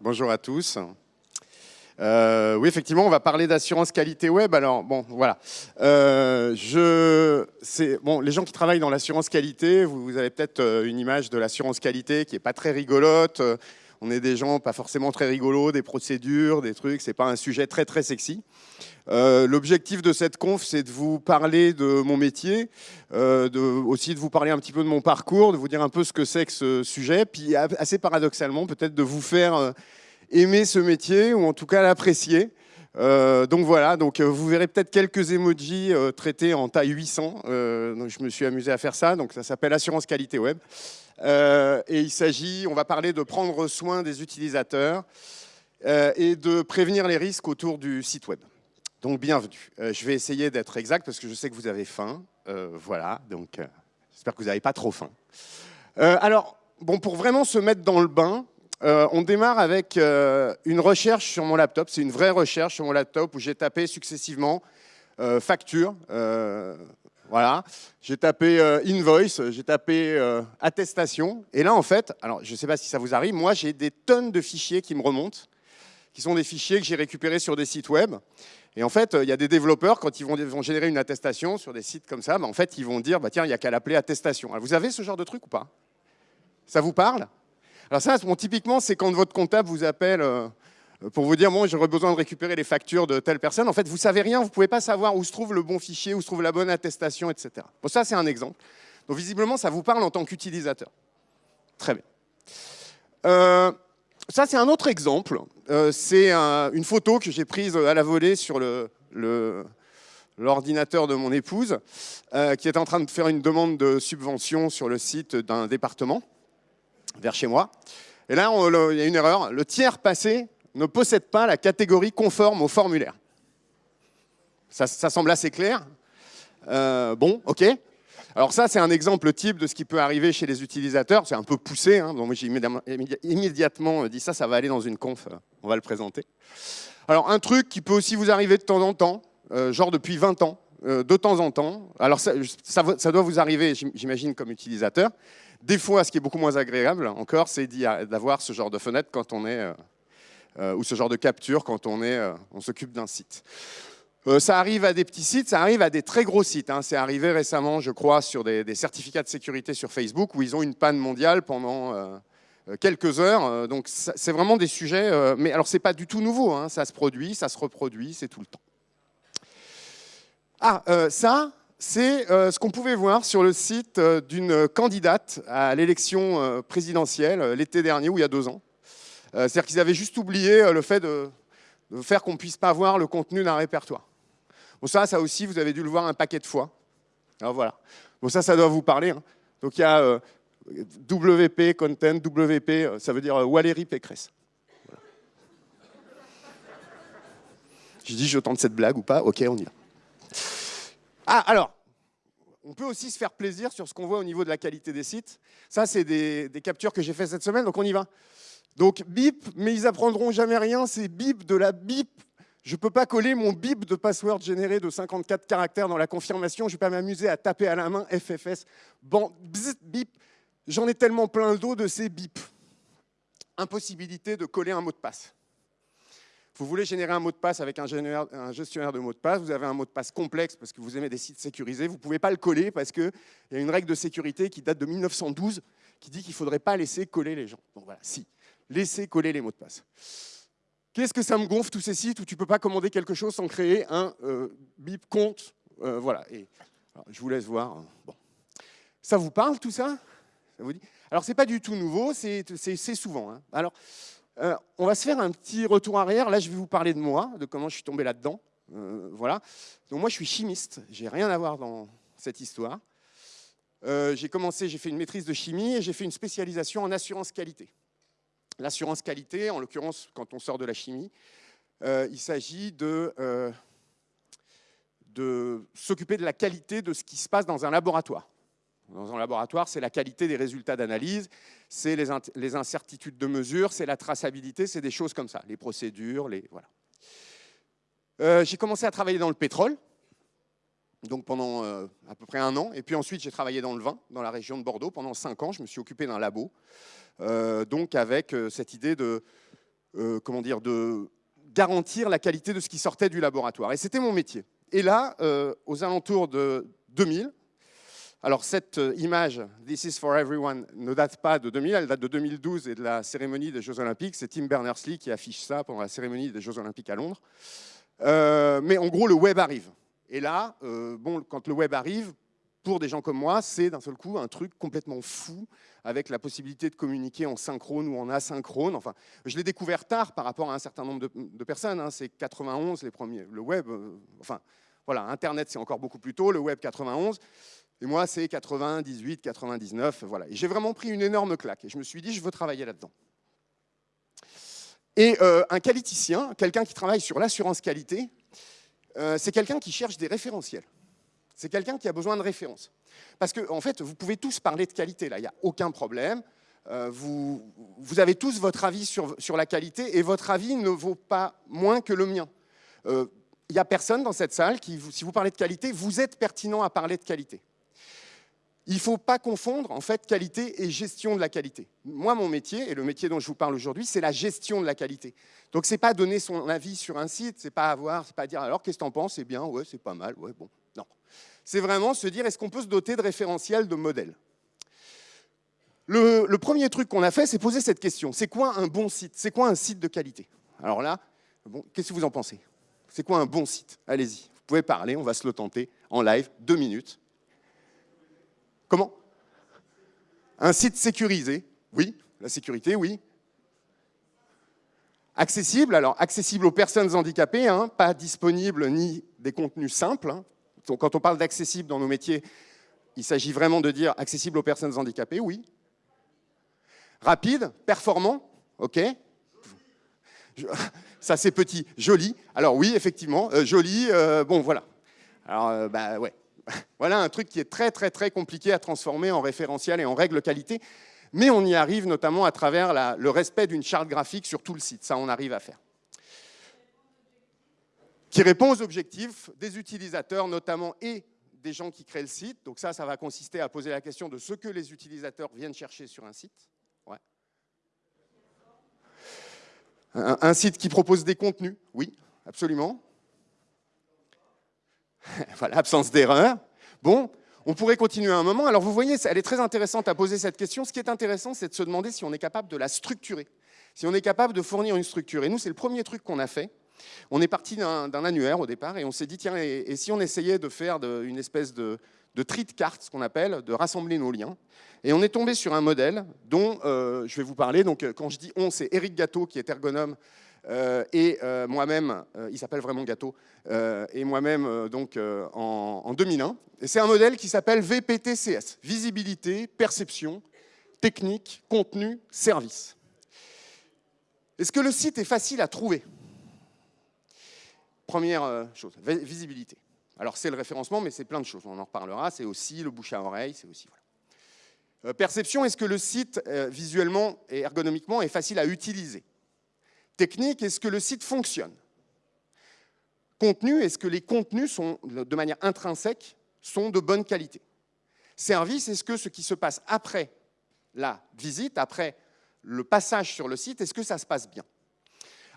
Bonjour à tous. Euh, oui, effectivement, on va parler d'assurance qualité web. Alors, bon, voilà. Euh, je, bon, les gens qui travaillent dans l'assurance qualité, vous, avez peut-être euh, une image de l'assurance qualité qui est pas très rigolote. On est des gens pas forcément très rigolos, des procédures, des trucs. C'est pas un sujet très très sexy. L'objectif de cette conf, c'est de vous parler de mon métier, de, aussi de vous parler un petit peu de mon parcours, de vous dire un peu ce que c'est que ce sujet, puis assez paradoxalement, peut-être de vous faire aimer ce métier ou en tout cas l'apprécier. Euh, donc voilà, donc euh, vous verrez peut-être quelques emojis euh, traités en taille 800. donc je me suis amusé à faire ça. Donc ça s'appelle assurance qualité web. Et il s'agit, on va parler de prendre soin des utilisateurs et de prévenir les risques autour du site web. Donc bienvenue. je vais essayer d'être exact parce que je sais que vous avez faim. voilà, donc j'espère que vous n'avez pas trop faim. alors, bon, pour vraiment se mettre dans le bain, euh, on démarre avec euh, une recherche sur mon laptop. C'est une vraie recherche sur mon laptop où j'ai tapé successivement euh, facture. Voilà. J'ai tapé invoice, j'ai tapé attestation. Et là, en fait, alors je ne sais pas si ça vous arrive, moi j'ai des tonnes de fichiers qui me remontent, qui sont des fichiers que j'ai récupérés sur des sites web. Et en fait, il y a des développeurs, quand ils vont, générer une attestation sur des sites comme ça, bah, en fait, ils vont dire, bah, tiens, il n'y a qu'à l'appeler attestation. vous avez ce genre de truc ou pas? Ça vous parle? Alors ça, typiquement, c'est quand votre comptable vous appelle euh, pour vous dire, bon, j'aurais besoin de récupérer les factures de telle personne. En fait, vous savez rien, vous ne pouvez pas savoir où se trouve le bon fichier, où se trouve la bonne attestation, etc. Bon, ça, c'est un exemple. Donc, visiblement, ça vous parle en tant qu'utilisateur. Très bien. Euh, ça, c'est un autre exemple. Euh, c'est une photo que j'ai prise à la volée sur l'ordinateur de mon épouse, qui est en train de faire une demande de subvention sur le site d'un département vers chez moi. Et là, il y a une erreur. Le tiers passé ne possède pas la catégorie conforme au formulaire. Ça, semble assez clair. Euh, bon, ok. Alors ça, c'est un exemple type de ce qui peut arriver chez les utilisateurs. C'est un peu poussé, hein. j'ai immédiatement dit ça, ça va aller dans une conf, euh, on va le présenter. Alors un truc qui peut aussi vous arriver de temps en temps, euh, genre depuis 20 ans, de temps en temps. Alors ça, doit vous arriver, j'imagine, comme utilisateur. Des fois, ce qui est beaucoup moins agréable encore, c'est d'avoir ce genre de fenêtre quand on est, euh, euh, ou ce genre de capture quand on est, euh, on s'occupe d'un site. ça arrive à des petits sites, ça arrive à des très gros sites. Hein. C'est arrivé récemment, je crois, sur des, certificats de sécurité sur Facebook où ils ont une panne mondiale pendant quelques heures. donc c'est vraiment des sujets, mais alors c'est pas du tout nouveau. Hein. Ça se produit, ça se reproduit, c'est tout le temps. Ah, ça, c'est euh, ce qu'on pouvait voir sur le site euh, d'une candidate à l'élection euh, présidentielle l'été dernier, ou il y a deux ans. C'est-à-dire qu'ils avaient juste oublié le fait de, faire qu'on ne puisse pas voir le contenu d'un répertoire. Bon, ça, ça aussi, vous avez dû le voir un paquet de fois. Alors voilà. Bon, ça, ça doit vous parler. Hein. Donc il y a WP, content, WP, ça veut dire Valérie Pécresse. J'ai dit, je tente cette blague ou pas? Ok, on y va. Ah, alors, on peut aussi se faire plaisir sur ce qu'on voit au niveau de la qualité des sites. Ça, c'est des, captures que j'ai fait cette semaine, donc on y va. Donc, bip, mais ils apprendront jamais rien, c'est bip de la bip. Je ne peux pas coller mon bip de password généré de 54 caractères dans la confirmation. Je ne vais pas m'amuser à taper à la main FFS. Bon, bip. J'en ai tellement plein le dos de ces bip. Impossibilité de coller un mot de passe. Vous voulez générer un mot de passe avec un gestionnaire de mots de passe, vous avez un mot de passe complexe parce que vous aimez des sites sécurisés, vous ne pouvez pas le coller parce qu'il y a une règle de sécurité qui date de 1912 qui dit qu'il ne faudrait pas laisser coller les gens. Donc voilà, si, laissez coller les mots de passe. Qu'est-ce que ça me gonfle tous ces sites où tu ne peux pas commander quelque chose sans créer un euh, bip compte euh, Voilà, et je vous laisse voir. Hein. Bon. Ça vous parle tout ça, ça vous dit? Alors pas du tout nouveau, c'est souvent. Hein. Alors, euh, on va se faire un petit retour arrière. Là, je vais vous parler de moi, de comment je suis tombé là-dedans. Voilà. Donc moi, je suis chimiste. J'ai rien à voir dans cette histoire. J'ai commencé, j'ai fait une maîtrise de chimie et j'ai fait une spécialisation en assurance qualité. L'assurance qualité, en l'occurrence, quand on sort de la chimie, il s'agit de, de s'occuper de la qualité de ce qui se passe dans un laboratoire. Dans un laboratoire, c'est la qualité des résultats d'analyse, c'est les, incertitudes de mesure, c'est la traçabilité, c'est des choses comme ça, les procédures, les voilà. Euh, j'ai commencé à travailler dans le pétrole, donc pendant euh, à peu près un an, et puis ensuite j'ai travaillé dans le vin, dans la région de Bordeaux, pendant cinq ans. Je me suis occupé d'un labo, euh, donc avec cette idée de euh, comment dire, de garantir la qualité de ce qui sortait du laboratoire. Et c'était mon métier. Et là, euh, aux alentours de 2000, alors cette euh, image, This is for everyone, ne date pas de 2000, elle date de 2012 et de la cérémonie des Jeux Olympiques. C'est Tim Berners-Lee qui affiche ça pendant la cérémonie des Jeux Olympiques à Londres. mais en gros, le web arrive. Et là, bon, quand le web arrive, pour des gens comme moi, c'est d'un seul coup un truc complètement fou, avec la possibilité de communiquer en synchrone ou en asynchrone. Enfin, je l'ai découvert tard par rapport à un certain nombre de, personnes. Hein. C'est 91 les premiers. Le web, euh, enfin, voilà, Internet c'est encore beaucoup plus tôt, le web 91. Et moi, c'est 98, 99, voilà. Et j'ai vraiment pris une énorme claque. Et je me suis dit, je veux travailler là-dedans. Et euh, un qualiticien, quelqu'un qui travaille sur l'assurance qualité, euh, c'est quelqu'un qui cherche des référentiels. C'est quelqu'un qui a besoin de références. Parce que, en fait, vous pouvez tous parler de qualité, là, il n'y a aucun problème. Euh, vous, vous, avez tous votre avis sur, sur, la qualité et votre avis ne vaut pas moins que le mien. Euh, il n'y a personne dans cette salle qui, si vous parlez de qualité, vous êtes pertinent à parler de qualité. Il ne faut pas confondre en fait qualité et gestion de la qualité. Moi, mon métier, et le métier dont je vous parle aujourd'hui, c'est la gestion de la qualité. Donc, ce n'est pas donner son avis sur un site, c'est pas avoir, c'est pas dire alors qu'est-ce que tu en penses? C'est bien, ouais, c'est pas mal, ouais, bon. Non. C'est vraiment se dire est-ce qu'on peut se doter de référentiels, de modèles? Le, premier truc qu'on a fait, c'est poser cette question. C'est quoi un bon site? C'est quoi un site de qualité? Alors là, bon, qu'est-ce que vous en pensez? C'est quoi un bon site? Allez-y, vous pouvez parler, on va se le tenter en live, deux minutes. Comment? Un site sécurisé, oui. La sécurité, oui. Accessible, alors accessible aux personnes handicapées, hein, pas disponible ni des contenus simples. Hein. quand on parle d'accessible dans nos métiers, il s'agit vraiment de dire accessible aux personnes handicapées, oui. Rapide, performant, ok. Ça c'est petit, joli. Alors oui, effectivement, euh, joli, euh, bon voilà. Alors, euh, bah ouais, voilà un truc qui est très très très compliqué à transformer en référentiel et en règle qualité, mais on y arrive notamment à travers le respect d'une charte graphique sur tout le site, ça on arrive à faire. Qui répond aux objectifs des utilisateurs notamment et des gens qui créent le site. Donc ça, ça va consister à poser la question de ce que les utilisateurs viennent chercher sur un site. un site qui propose des contenus, oui, absolument. voilà, absence d'erreur. Bon, on pourrait continuer un moment. Alors vous voyez, elle est très intéressante à poser cette question. Ce qui est intéressant, c'est de se demander si on est capable de la structurer, si on est capable de fournir une structure. Et nous, c'est le premier truc qu'on a fait. On est parti d'un annuaire au départ et on s'est dit, tiens, et, si on essayait de faire une espèce de, tri de cartes, ce qu'on appelle, de rassembler nos liens. Et on est tombé sur un modèle dont euh, je vais vous parler. Donc, quand je dis on, c'est Eric Gâteau, qui est ergonome euh, et euh, moi-même, euh, il s'appelle vraiment Gâteau, et moi-même donc en, en, 2001. Et c'est un modèle qui s'appelle VPTCS, visibilité, perception, technique, contenu, service. Est-ce que le site est facile à trouver? Première chose, visibilité. Alors c'est le référencement, mais c'est plein de choses, on en reparlera, c'est aussi le bouche à oreille, c'est aussi... Voilà. perception, est-ce que le site, visuellement et ergonomiquement, est facile à utiliser? Technique, est-ce que le site fonctionne Contenu, est-ce que les contenus sont, de manière intrinsèque, sont de bonne qualité Service, est-ce que ce qui se passe après la visite, après le passage sur le site, est-ce que ça se passe bien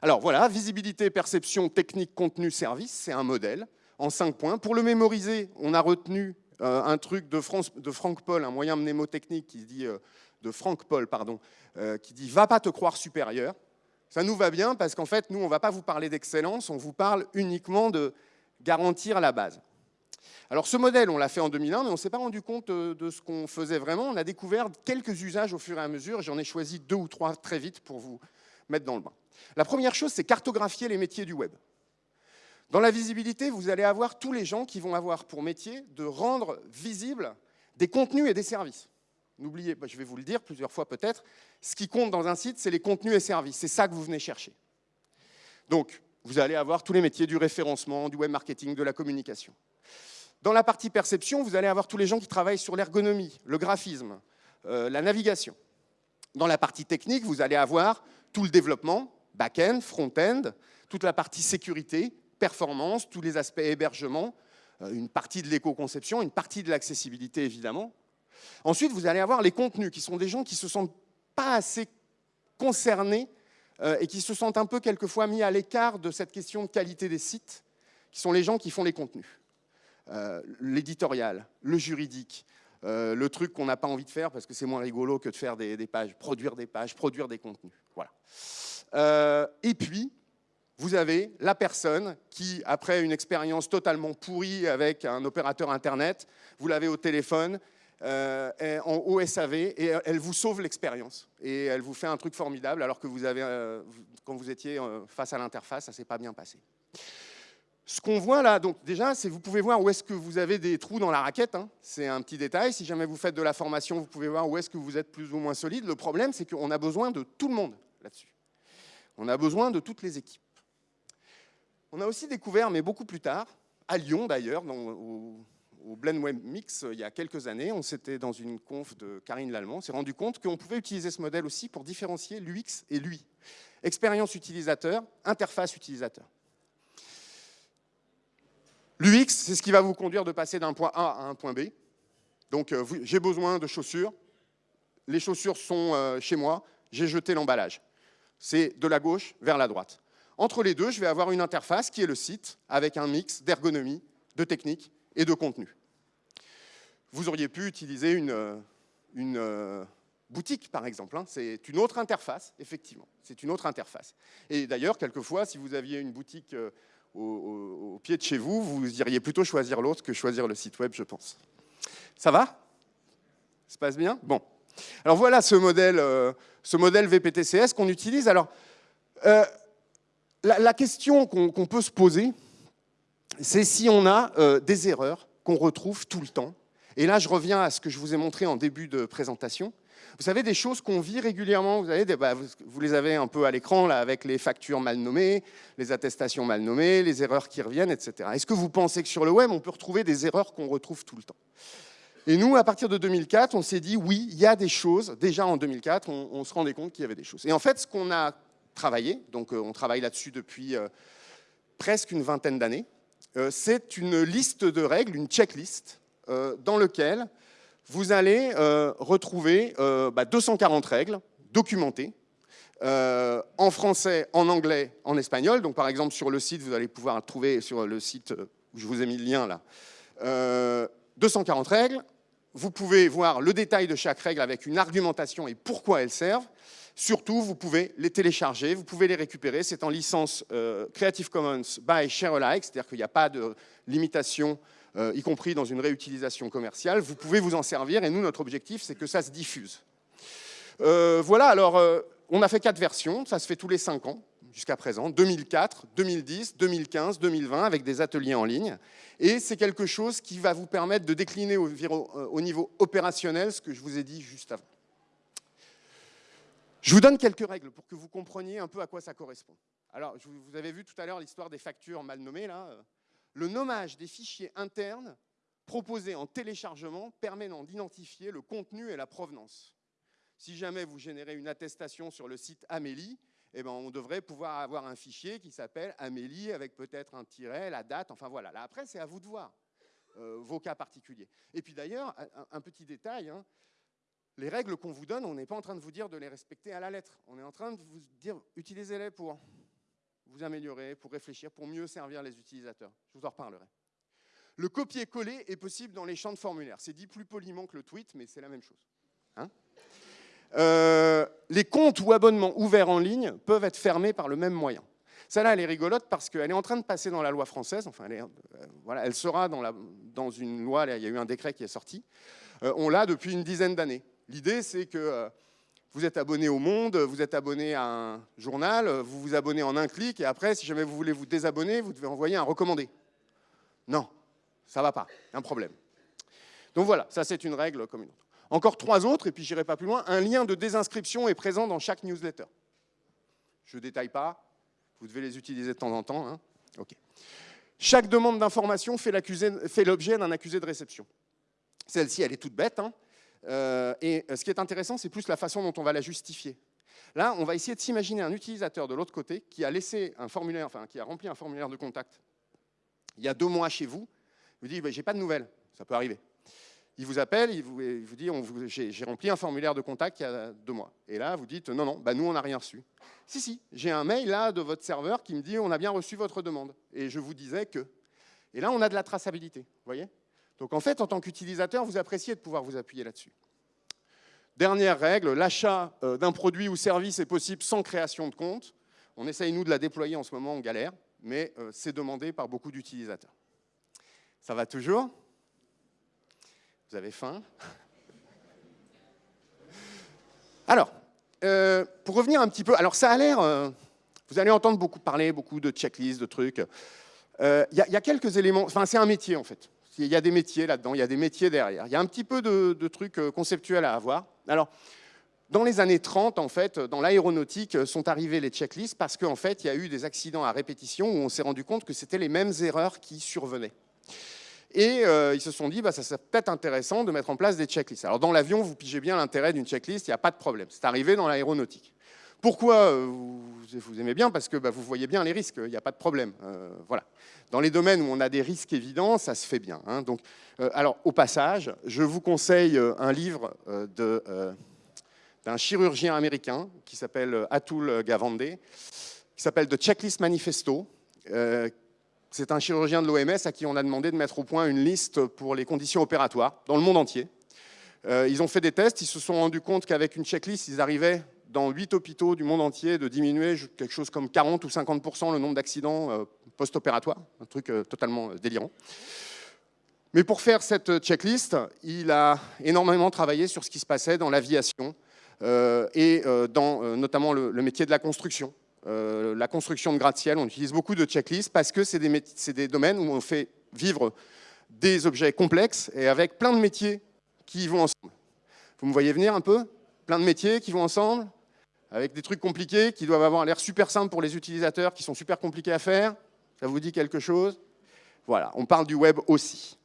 Alors voilà, visibilité, perception, technique, contenu, service, c'est un modèle en cinq points. Pour le mémoriser, on a retenu euh, un truc de, Franck Paul, un moyen mnémotechnique qui dit, euh, de Franck Paul, pardon, euh, qui dit « va pas te croire supérieur ». Ça nous va bien parce qu'en fait, nous, on ne va pas vous parler d'excellence, on vous parle uniquement de garantir la base. Alors ce modèle, on l'a fait en 2001, mais on ne s'est pas rendu compte euh, de ce qu'on faisait vraiment. On a découvert quelques usages au fur et à mesure. J'en ai choisi deux ou trois très vite pour vous mettre dans le bain. La première chose, c'est cartographier les métiers du web. Dans la visibilité, vous allez avoir tous les gens qui vont avoir pour métier de rendre visibles des contenus et des services. N'oubliez pas, je vais vous le dire plusieurs fois peut-être, ce qui compte dans un site, c'est les contenus et services. C'est ça que vous venez chercher. Donc, vous allez avoir tous les métiers du référencement, du web marketing, de la communication. Dans la partie perception, vous allez avoir tous les gens qui travaillent sur l'ergonomie, le graphisme, euh, la navigation. Dans la partie technique, vous allez avoir tout le développement, back-end, front-end, toute la partie sécurité, performance, tous les aspects hébergement, euh, une partie de l'éco-conception, une partie de l'accessibilité évidemment, Ensuite, vous allez avoir les contenus, qui sont des gens qui ne se sentent pas assez concernés euh, et qui se sentent un peu quelquefois mis à l'écart de cette question de qualité des sites, qui sont les gens qui font les contenus. Euh, l'éditorial, le juridique, euh, le truc qu'on n'a pas envie de faire parce que c'est moins rigolo que de faire des, pages, produire des pages, produire des contenus. Voilà. et puis, vous avez la personne qui, après une expérience totalement pourrie avec un opérateur Internet, vous l'avez au téléphone, euh, OSAV, et elle vous sauve l'expérience. Et elle vous fait un truc formidable, alors que vous avez, euh, quand vous étiez euh, face à l'interface, ça ne s'est pas bien passé. Ce qu'on voit là, donc déjà, c'est vous pouvez voir où est-ce que vous avez des trous dans la raquette. Hein. C'est un petit détail. Si jamais vous faites de la formation, vous pouvez voir où est-ce que vous êtes plus ou moins solide. Le problème, c'est qu'on a besoin de tout le monde là-dessus. On a besoin de toutes les équipes. On a aussi découvert, mais beaucoup plus tard, à Lyon d'ailleurs, au, Blend Web Mix, il y a quelques années, on s'était dans une conf de Karine Lallemand, on s'est rendu compte qu'on pouvait utiliser ce modèle aussi pour différencier l'UX et l'UI. Expérience utilisateur, interface utilisateur. L'UX, c'est ce qui va vous conduire de passer d'un point A à un point B. Donc, euh, j'ai besoin de chaussures. Les chaussures sont euh, chez moi. J'ai jeté l'emballage. C'est de la gauche vers la droite. Entre les deux, je vais avoir une interface qui est le site avec un mix d'ergonomie, de technique et de contenu. Vous auriez pu utiliser une, euh, une euh, boutique, par exemple. Hein. C'est une autre interface, effectivement. C'est une autre interface. Et d'ailleurs, quelquefois, si vous aviez une boutique euh, au, pied de chez vous, vous iriez plutôt choisir l'autre que choisir le site web, je pense. Ça va? Ça se passe bien? Bon. Alors voilà ce modèle, ce modèle VPTCS qu'on utilise. Alors, la, question qu'on peut se poser, c'est si on a euh, des erreurs qu'on retrouve tout le temps. Et là, je reviens à ce que je vous ai montré en début de présentation. Vous savez, des choses qu'on vit régulièrement, vous, avez bah, vous, les avez un peu à l'écran, là, avec les factures mal nommées, les attestations mal nommées, les erreurs qui reviennent, etc. Est-ce que vous pensez que sur le web, on peut retrouver des erreurs qu'on retrouve tout le temps? Et nous, à partir de 2004, on s'est dit, oui, il y a des choses. Déjà en 2004, on, se rendait compte qu'il y avait des choses. Et en fait, ce qu'on a travaillé, donc euh, on travaille là-dessus depuis euh, presque une vingtaine d'années, c'est une liste de règles, une checklist, dans laquelle vous allez retrouver 240 bah, règles documentées, en français, en anglais, en espagnol. Donc par exemple, sur le site, vous allez pouvoir trouver sur le site où je vous ai mis le lien là, 240 règles. Vous pouvez voir le détail de chaque règle avec une argumentation et pourquoi elles servent. Surtout, vous pouvez les télécharger, vous pouvez les récupérer. C'est en licence euh, Creative Commons by Share Alike, c'est-à-dire qu'il n'y a pas de limitation, euh, y compris dans une réutilisation commerciale. Vous pouvez vous en servir et nous, notre objectif, c'est que ça se diffuse. Euh, voilà, alors, on a fait quatre versions, ça se fait tous les cinq ans jusqu'à présent, 2004, 2010, 2015, 2020, avec des ateliers en ligne. Et c'est quelque chose qui va vous permettre de décliner au niveau opérationnel ce que je vous ai dit juste avant. Je vous donne quelques règles pour que vous compreniez un peu à quoi ça correspond. Alors, vous avez vu tout à l'heure l'histoire des factures mal nommées. Là. Le nommage des fichiers internes proposés en téléchargement permet d'identifier le contenu et la provenance. Si jamais vous générez une attestation sur le site Amélie, eh ben, on devrait pouvoir avoir un fichier qui s'appelle Amélie avec peut-être un tiret, la date, enfin voilà. Là, après, c'est à vous de voir euh, vos cas particuliers. Et puis d'ailleurs, un, petit détail, hein, les règles qu'on vous donne, on n'est pas en train de vous dire de les respecter à la lettre. On est en train de vous dire, utilisez-les pour vous améliorer, pour réfléchir, pour mieux servir les utilisateurs. Je vous en reparlerai. Le copier-coller est possible dans les champs de formulaire. C'est dit plus poliment que le tweet, mais c'est la même chose. Hein euh, les comptes ou abonnements ouverts en ligne peuvent être fermés par le même moyen. Celle-là, elle est rigolote parce qu'elle est en train de passer dans la loi française. Enfin, elle, euh, voilà, elle sera dans, la, dans, une loi, il y a eu un décret qui est sorti. Euh, on l'a depuis une dizaine d'années. L'idée, c'est que euh, vous êtes abonné au Monde, vous êtes abonné à un journal, vous vous abonnez en un clic, et après, si jamais vous voulez vous désabonner, vous devez envoyer un recommandé. Non, ça ne va pas, un problème. Donc voilà, ça c'est une règle comme une autre. Encore trois autres, et puis j'irai pas plus loin. Un lien de désinscription est présent dans chaque newsletter. Je ne détaille pas, vous devez les utiliser de temps en temps. Hein. Chaque demande d'information fait l'objet d'un accusé de réception. Celle-ci, elle est toute bête. Hein. Euh, et euh, ce qui est intéressant, c'est plus la façon dont on va la justifier. Là, on va essayer de s'imaginer un utilisateur de l'autre côté qui a laissé un formulaire, enfin, qui a rempli un formulaire de contact il y a deux mois chez vous. Il vous dit, bah, j'ai pas de nouvelles. Ça peut arriver. il vous appelle, il vous, dit j'ai rempli un formulaire de contact il y a deux mois. Et là, vous dites non, non, bah nous, on n'a rien reçu. Si, si, j'ai un mail là de votre serveur qui me dit on a bien reçu votre demande. Et je vous disais que. Et là, on a de la traçabilité, vous voyez? Donc en fait, en tant qu'utilisateur, vous appréciez de pouvoir vous appuyer là-dessus. Dernière règle, l'achat euh, d'un produit ou service est possible sans création de compte. On essaye, nous, de la déployer en ce moment, en galère, mais euh, c'est demandé par beaucoup d'utilisateurs. Ça va toujours? Vous avez faim? Alors, euh, pour revenir un petit peu, alors ça a l'air, vous allez entendre beaucoup parler, beaucoup de checklists, de trucs. Il y, a quelques éléments, enfin c'est un métier en fait. Il y a des métiers là-dedans, il y a des métiers derrière. Il y a un petit peu de, trucs euh, conceptuels à avoir. Alors, dans les années 30, en fait, dans l'aéronautique, euh, sont arrivés les checklists parce qu'en fait, il y a eu des accidents à répétition où on s'est rendu compte que c'était les mêmes erreurs qui survenaient. Et euh, ils se sont dit, bah, ça serait peut-être intéressant de mettre en place des checklists. Alors dans l'avion, vous pigez bien l'intérêt d'une checklist, il n'y a pas de problème. C'est arrivé dans l'aéronautique. Pourquoi vous, aimez bien? Parce que bah, vous voyez bien les risques, il n'y a pas de problème. voilà. Dans les domaines où on a des risques évidents, ça se fait bien. Hein. Donc, euh, alors, au passage, je vous conseille euh, un livre euh, d'un chirurgien américain qui s'appelle Atul Gavande, qui s'appelle The Checklist Manifesto. C'est un chirurgien de l'OMS à qui on a demandé de mettre au point une liste pour les conditions opératoires dans le monde entier. ils ont fait des tests, ils se sont rendus compte qu'avec une checklist, ils arrivaient dans huit hôpitaux du monde entier de diminuer quelque chose comme 40 ou 50% le nombre d'accidents euh, post-opératoires, un truc euh, totalement euh, délirant. Mais pour faire cette checklist, il a énormément travaillé sur ce qui se passait dans l'aviation et dans notamment le, métier de la construction. la construction de gratte-ciel, on utilise beaucoup de checklists parce que c'est des, des, domaines où on fait vivre des objets complexes et avec plein de métiers qui vont ensemble. Vous me voyez venir un peu? Plein de métiers qui vont ensemble? Avec des trucs compliqués qui doivent avoir l'air super simples pour les utilisateurs, qui sont super compliqués à faire. Ça vous dit quelque chose? Voilà, on parle du web aussi.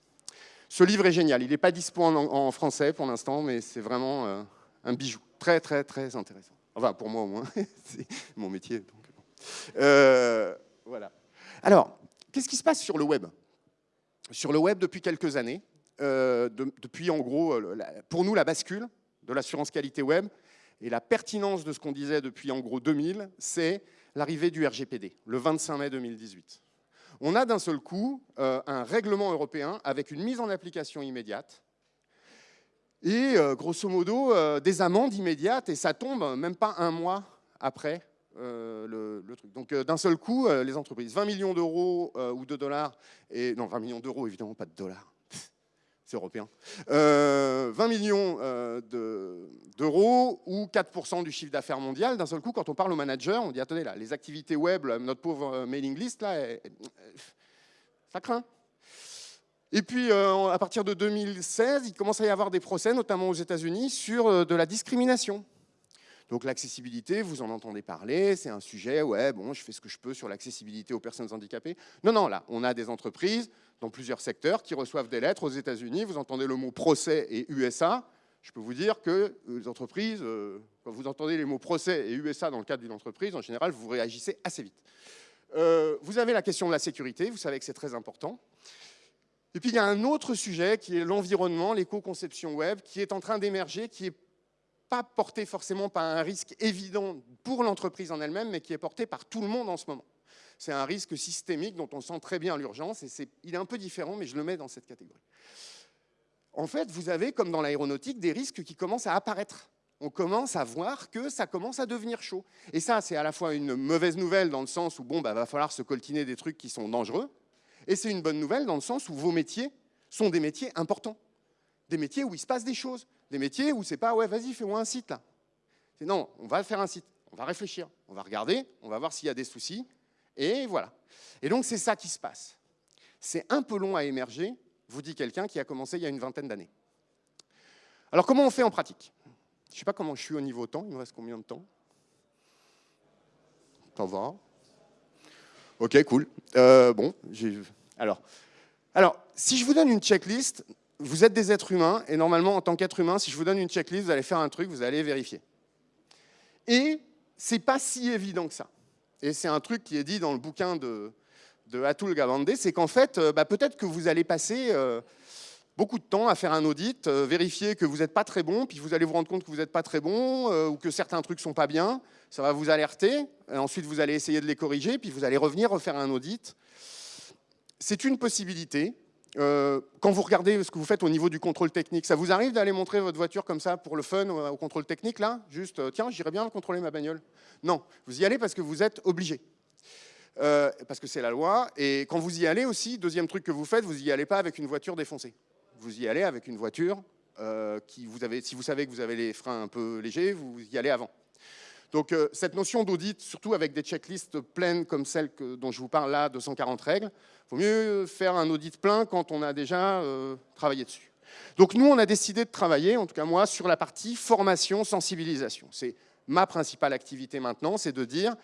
Ce livre est génial. Il n'est pas dispo en, français pour l'instant, mais c'est vraiment euh, un bijou. Très, très, très intéressant. Enfin, pour moi au moins. c'est mon métier. Euh, voilà. Alors, qu'est-ce qui se passe sur le web? Sur le web, depuis quelques années, euh, depuis en gros, pour nous, la bascule de l'assurance qualité web, et la pertinence de ce qu'on disait depuis en gros 2000, c'est l'arrivée du RGPD, le 25 mai 2018. On a d'un seul coup euh, un règlement européen avec une mise en application immédiate et euh, grosso modo euh, des amendes immédiates et ça tombe même pas un mois après le, truc. Donc d'un seul coup, les entreprises, 20 millions d'euros ou de dollars, et non 20 millions d'euros évidemment, pas de dollars, c'est européen, 20 euh, millions euh, d'euros ou 4% du chiffre d'affaires mondial. D'un seul coup, quand on parle au manager, on dit attendez là, les activités web, notre pauvre euh, mailing list là, ça craint. Et puis, à partir de 2016, il commence à y avoir des procès, notamment aux États-Unis, sur de la discrimination. Donc l'accessibilité, vous en entendez parler, c'est un sujet, ouais, bon, je fais ce que je peux sur l'accessibilité aux personnes handicapées. Non, non, là, on a des entreprises dans plusieurs secteurs qui reçoivent des lettres aux États-Unis. Vous entendez le mot procès et USA. Je peux vous dire que les entreprises, euh, quand vous entendez les mots procès et USA dans le cadre d'une entreprise, en général, vous réagissez assez vite. Euh, vous avez la question de la sécurité, vous savez que c'est très important. Et puis il y a un autre sujet qui est l'environnement, l'éco-conception web, qui est en train d'émerger, qui n'est pas porté forcément par un risque évident pour l'entreprise en elle-même, mais qui est porté par tout le monde en ce moment c'est un risque systémique dont on sent très bien l'urgence, et il est un peu différent, mais je le mets dans cette catégorie. En fait, vous avez, comme dans l'aéronautique, des risques qui commencent à apparaître. On commence à voir que ça commence à devenir chaud. Et ça, c'est à la fois une mauvaise nouvelle dans le sens où, bon, bah, va falloir se coltiner des trucs qui sont dangereux, et c'est une bonne nouvelle dans le sens où vos métiers sont des métiers importants. Des métiers où il se passe des choses. Des métiers où c'est pas, ouais, vas-y, fais-moi un site là. C'est non, on va faire un site. On va réfléchir. On va regarder. On va voir s'il y a des soucis. Et voilà. Et donc c'est ça qui se passe. C'est un peu long à émerger, vous dit quelqu'un qui a commencé il y a une vingtaine d'années. Alors comment on fait en pratique? Je ne sais pas comment je suis au niveau temps, il me reste combien de temps? Ça va Ok, cool. Euh, bon, alors, alors, si je vous donne une checklist, vous êtes des êtres humains, et normalement, en tant qu'être humain, si je vous donne une checklist, vous allez faire un truc, vous allez vérifier. Et c'est pas si évident que ça et c'est un truc qui est dit dans le bouquin de, Atul Gawande, c'est qu'en fait, euh, bah, peut-être que vous allez passer beaucoup de temps à faire un audit, euh, vérifier que vous n'êtes pas très bon, puis vous allez vous rendre compte que vous n'êtes pas très bon, euh, ou que certains trucs sont pas bien, ça va vous alerter, et ensuite vous allez essayer de les corriger, puis vous allez revenir refaire un audit. C'est une possibilité. Euh, quand vous regardez ce que vous faites au niveau du contrôle technique, ça vous arrive d'aller montrer votre voiture comme ça pour le fun au contrôle technique là? Juste, tiens, j'irais bien contrôler ma bagnole. Non, vous y allez parce que vous êtes obligé. parce que c'est la loi. Et quand vous y allez aussi, deuxième truc que vous faites, vous n'y allez pas avec une voiture défoncée vous y allez avec une voiture euh, qui si vous savez que vous avez les freins un peu légers, vous y allez avant. Donc euh, cette notion d'audit, surtout avec des checklists pleines comme celle dont je vous parle là, 240 règles, il vaut mieux faire un audit plein quand on a déjà euh, travaillé dessus. Donc nous, on a décidé de travailler, en tout cas moi, sur la partie formation, sensibilisation. C'est ma principale activité maintenant, c'est de dire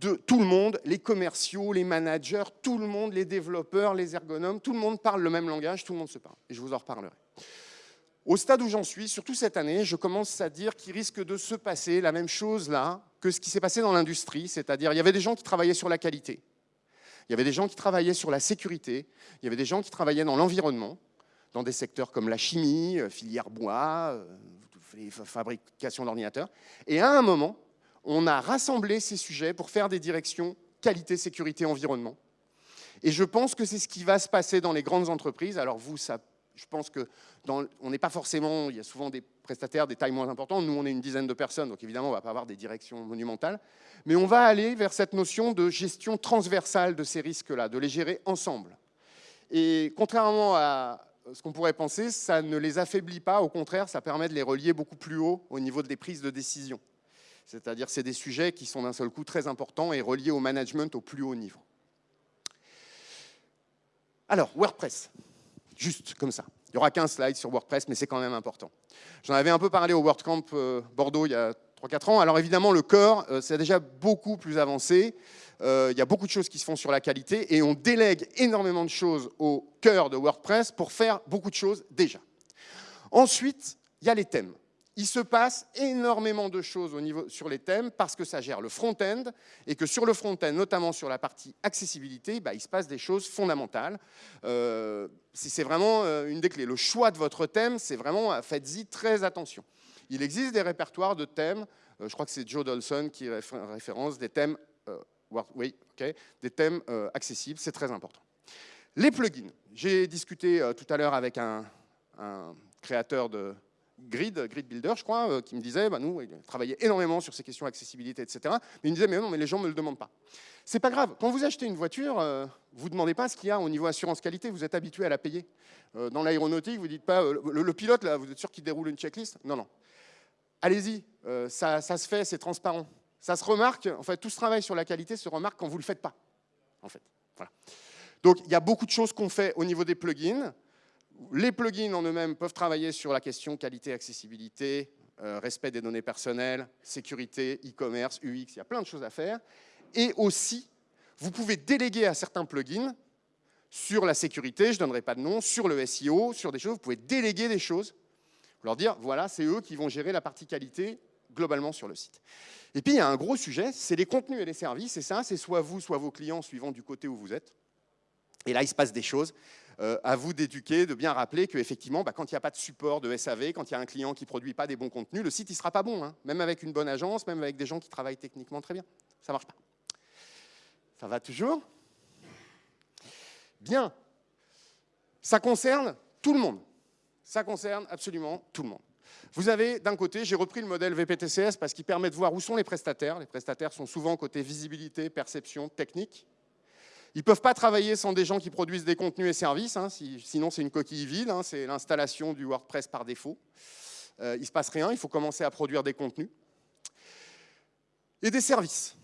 de tout le monde, les commerciaux, les managers, tout le monde, les développeurs, les ergonomes, tout le monde parle le même langage, tout le monde se parle. Et je vous en reparlerai. Au stade où j'en suis, surtout cette année, je commence à dire qu'il risque de se passer la même chose là que ce qui s'est passé dans l'industrie, c'est-à-dire il y avait des gens qui travaillaient sur la qualité, il y avait des gens qui travaillaient sur la sécurité, il y avait des gens qui travaillaient dans l'environnement, dans des secteurs comme la chimie, euh, filière bois, euh, fabrication d'ordinateurs. Et à un moment, on a rassemblé ces sujets pour faire des directions qualité, sécurité, environnement. Et je pense que c'est ce qui va se passer dans les grandes entreprises. Alors vous, ça, je pense que on n'est pas forcément, il y a souvent des prestataires des tailles moins importantes. Nous, on est une dizaine de personnes, donc évidemment, on ne va pas avoir des directions monumentales. Mais on va aller vers cette notion de gestion transversale de ces risques-là, de les gérer ensemble. Et contrairement à ce qu'on pourrait penser, ça ne les affaiblit pas, au contraire, ça permet de les relier beaucoup plus haut au niveau des prises de décision. C'est-à-dire c'est des sujets qui sont d'un seul coup très importants et reliés au management au plus haut niveau. Alors, WordPress, juste comme ça. Il n'y aura qu'un slide sur WordPress, mais c'est quand même important. J'en avais un peu parlé au WordCamp euh, Bordeaux il y a 3-4 ans. Alors évidemment, le corps, euh, c'est déjà beaucoup plus avancé. Euh, il y a beaucoup de choses qui se font sur la qualité et on délègue énormément de choses au cœur de WordPress pour faire beaucoup de choses déjà. Ensuite, il y a les thèmes il se passe énormément de choses sur les thèmes parce que ça gère le front-end et que sur le front-end, notamment sur la partie accessibilité, bah, il se passe des choses fondamentales. Euh, c'est vraiment euh, une des clés. Le choix de votre thème, c'est vraiment, euh, faites-y très attention. Il existe des répertoires de thèmes, je crois que c'est Joe Dolson qui référence des thèmes, oui, des thèmes accessibles, c'est très important. Les plugins. J'ai discuté tout à l'heure avec un créateur de, Grid, Grid Builder, je crois, euh, qui me disait, bah, nous, il travaillait énormément sur ces questions d'accessibilité, etc. Mais il me disait, mais non, mais les gens ne me le demandent pas. C'est pas grave. Quand vous achetez une voiture, euh, vous ne demandez pas ce qu'il y a au niveau assurance qualité, vous êtes habitué à la payer. Euh, dans l'aéronautique, vous dites pas, le, pilote, là, vous êtes sûr qu'il déroule une checklist? Non, non. Allez-y, ça, ça, se fait, c'est transparent. Ça se remarque, en fait, tout ce travail sur la qualité se remarque quand vous ne le faites pas. En fait. Voilà. Donc, il y a beaucoup de choses qu'on fait au niveau des plugins. Les plugins en eux-mêmes peuvent travailler sur la question qualité, accessibilité, euh, respect des données personnelles, sécurité, e-commerce, UX, il y a plein de choses à faire. Et aussi, vous pouvez déléguer à certains plugins sur la sécurité, je ne donnerai pas de nom, sur le SEO, sur des choses, vous pouvez déléguer des choses, leur dire, voilà, c'est eux qui vont gérer la partie qualité globalement sur le site. Et puis, il y a un gros sujet, c'est les contenus et les services, et ça, c'est soit vous, soit vos clients, suivant du côté où vous êtes. Et là, il se passe des choses. Euh, à vous d'éduquer, de bien rappeler qu'effectivement, bah, quand il n'y a pas de support de SAV, quand il y a un client qui ne produit pas des bons contenus, le site ne sera pas bon, hein. même avec une bonne agence, même avec des gens qui travaillent techniquement très bien. Ça ne marche pas. Ça va toujours? Bien. Ça concerne tout le monde. Ça concerne absolument tout le monde. Vous avez d'un côté, j'ai repris le modèle VPTCS parce qu'il permet de voir où sont les prestataires. Les prestataires sont souvent côté visibilité, perception, technique. Ils ne peuvent pas travailler sans des gens qui produisent des contenus et services, hein, sinon c'est une coquille vide, hein, c'est l'installation du WordPress par défaut. Euh, il ne se passe rien, il faut commencer à produire des contenus. Et des services,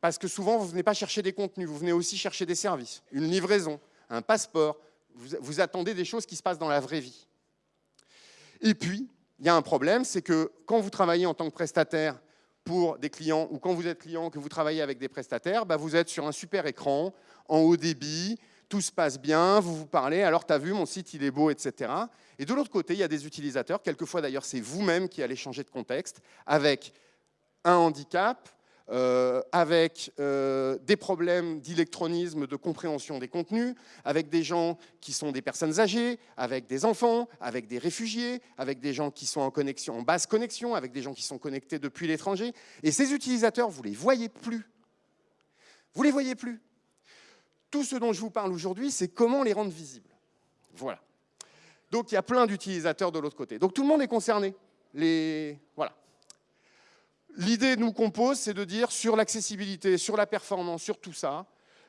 parce que souvent vous ne venez pas chercher des contenus, vous venez aussi chercher des services, une livraison, un passeport, vous, attendez des choses qui se passent dans la vraie vie. Et puis, il y a un problème, c'est que quand vous travaillez en tant que prestataire pour des clients, ou quand vous êtes client, que vous travaillez avec des prestataires, bah vous êtes sur un super écran, en haut débit, tout se passe bien, vous vous parlez, alors tu as vu, mon site il est beau, etc. Et de l'autre côté, il y a des utilisateurs, quelquefois d'ailleurs c'est vous-même qui allez changer de contexte, avec un handicap, euh, avec euh, des problèmes d'électronisme, de compréhension des contenus, avec des gens qui sont des personnes âgées, avec des enfants, avec des réfugiés, avec des gens qui sont en connexion, en basse connexion, avec des gens qui sont connectés depuis l'étranger. Et ces utilisateurs, vous ne les voyez plus. Vous ne les voyez plus. Tout ce dont je vous parle aujourd'hui, c'est comment les rendre visibles. Voilà. Donc il y a plein d'utilisateurs de l'autre côté. Donc tout le monde est concerné. Les... Voilà. L'idée nous compose, c'est de dire sur l'accessibilité, sur la performance, sur tout ça,